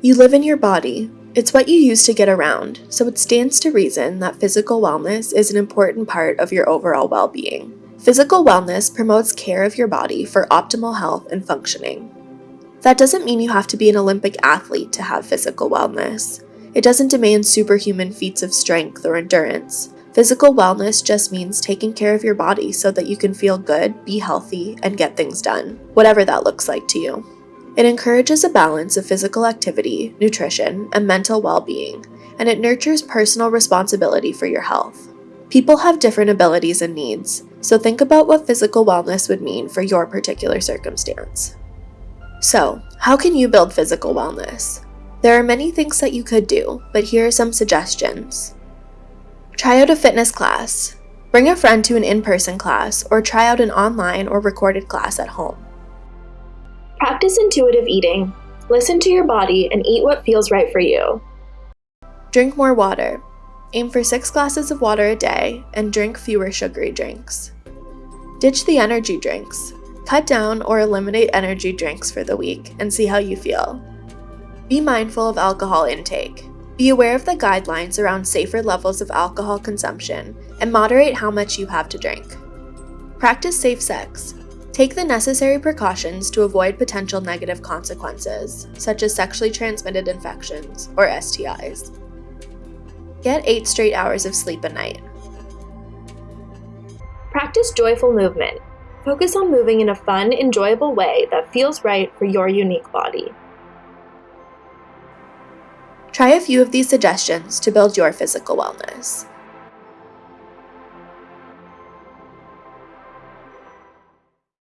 You live in your body. It's what you use to get around, so it stands to reason that physical wellness is an important part of your overall well being. Physical wellness promotes care of your body for optimal health and functioning. That doesn't mean you have to be an Olympic athlete to have physical wellness. It doesn't demand superhuman feats of strength or endurance. Physical wellness just means taking care of your body so that you can feel good, be healthy, and get things done, whatever that looks like to you. It encourages a balance of physical activity, nutrition, and mental well being, and it nurtures personal responsibility for your health. People have different abilities and needs, so think about what physical wellness would mean for your particular circumstance. So, how can you build physical wellness? There are many things that you could do, but here are some suggestions. Try out a fitness class. Bring a friend to an in person class, or try out an online or recorded class at home. Practice intuitive eating. Listen to your body and eat what feels right for you. Drink more water. Aim for six glasses of water a day and drink fewer sugary drinks. Ditch the energy drinks. Cut down or eliminate energy drinks for the week and see how you feel. Be mindful of alcohol intake. Be aware of the guidelines around safer levels of alcohol consumption and moderate how much you have to drink. Practice safe sex. Take the necessary precautions to avoid potential negative consequences, such as sexually transmitted infections or STIs. Get 8 straight hours of sleep a night. Practice joyful movement. Focus on moving in a fun, enjoyable way that feels right for your unique body. Try a few of these suggestions to build your physical wellness.